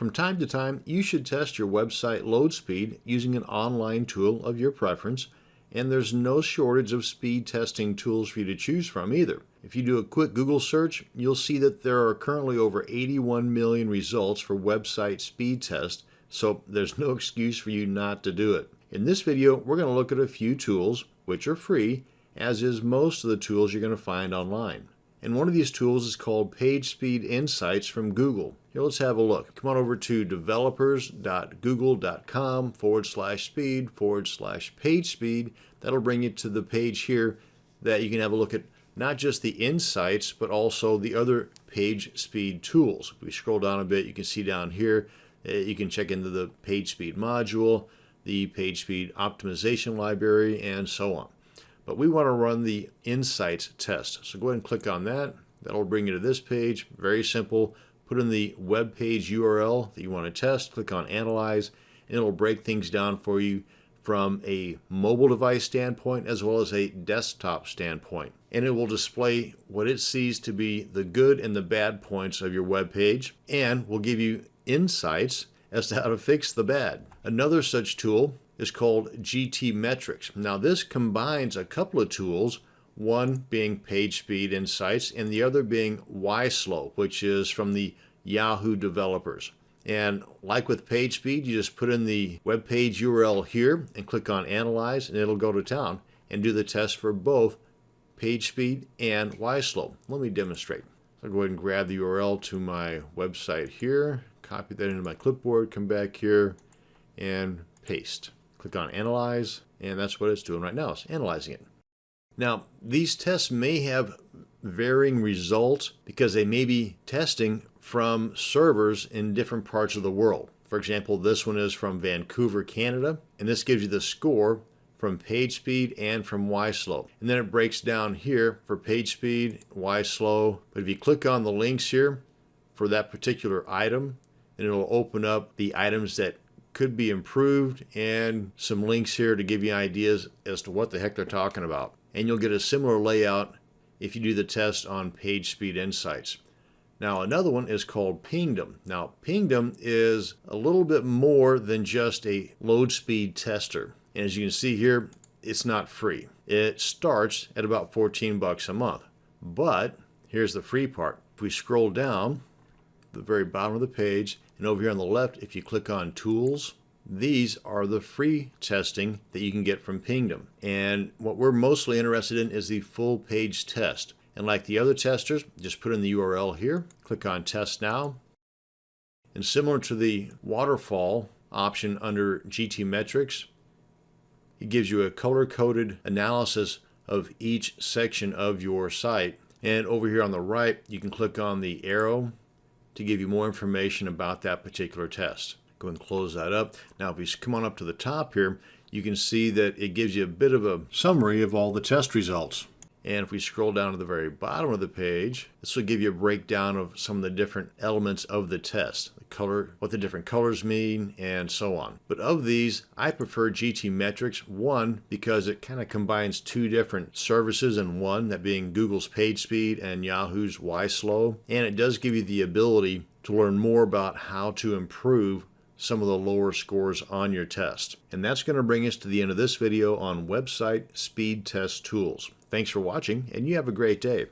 From time to time, you should test your website load speed using an online tool of your preference, and there's no shortage of speed testing tools for you to choose from either. If you do a quick Google search, you'll see that there are currently over 81 million results for website speed test, so there's no excuse for you not to do it. In this video, we're going to look at a few tools, which are free, as is most of the tools you're going to find online. And one of these tools is called PageSpeed Insights from Google. Here, let's have a look. Come on over to developers.google.com forward slash speed forward slash page speed. That'll bring you to the page here that you can have a look at not just the insights, but also the other page speed tools. If we scroll down a bit, you can see down here, uh, you can check into the page speed module, the page speed optimization library, and so on. But we want to run the insights test. So go ahead and click on that. That'll bring you to this page. Very simple. Put in the web page URL that you want to test. Click on Analyze, and it'll break things down for you from a mobile device standpoint as well as a desktop standpoint. And it will display what it sees to be the good and the bad points of your web page and will give you insights as to how to fix the bad. Another such tool is called GTmetrix. Now this combines a couple of tools, one being PageSpeed Insights and the other being YSlow, which is from the Yahoo developers. And like with PageSpeed, you just put in the web page URL here and click on Analyze and it'll go to town and do the test for both PageSpeed and YSlow. Let me demonstrate. I'll go ahead and grab the URL to my website here, copy that into my clipboard, come back here and paste. Click on Analyze, and that's what it's doing right now. It's analyzing it. Now, these tests may have varying results because they may be testing from servers in different parts of the world. For example, this one is from Vancouver, Canada, and this gives you the score from page speed and from YSlow. And then it breaks down here for PageSpeed, YSlow. But if you click on the links here for that particular item, then it'll open up the items that could be improved and some links here to give you ideas as to what the heck they're talking about. And you'll get a similar layout if you do the test on PageSpeed Insights. Now another one is called Pingdom. Now Pingdom is a little bit more than just a load speed tester. And as you can see here, it's not free. It starts at about 14 bucks a month. But here's the free part. If we scroll down, the very bottom of the page, and over here on the left, if you click on Tools, these are the free testing that you can get from Pingdom. And what we're mostly interested in is the full page test. And like the other testers, just put in the URL here, click on Test Now. And similar to the waterfall option under GTmetrix, it gives you a color-coded analysis of each section of your site. And over here on the right, you can click on the arrow to give you more information about that particular test. Go and close that up. Now, if we come on up to the top here, you can see that it gives you a bit of a summary of all the test results. And if we scroll down to the very bottom of the page, this will give you a breakdown of some of the different elements of the test, the color, what the different colors mean, and so on. But of these, I prefer GTmetrix, one, because it kind of combines two different services in one, that being Google's PageSpeed and Yahoo's YSlow. And it does give you the ability to learn more about how to improve some of the lower scores on your test. And that's going to bring us to the end of this video on website speed test tools. Thanks for watching, and you have a great day.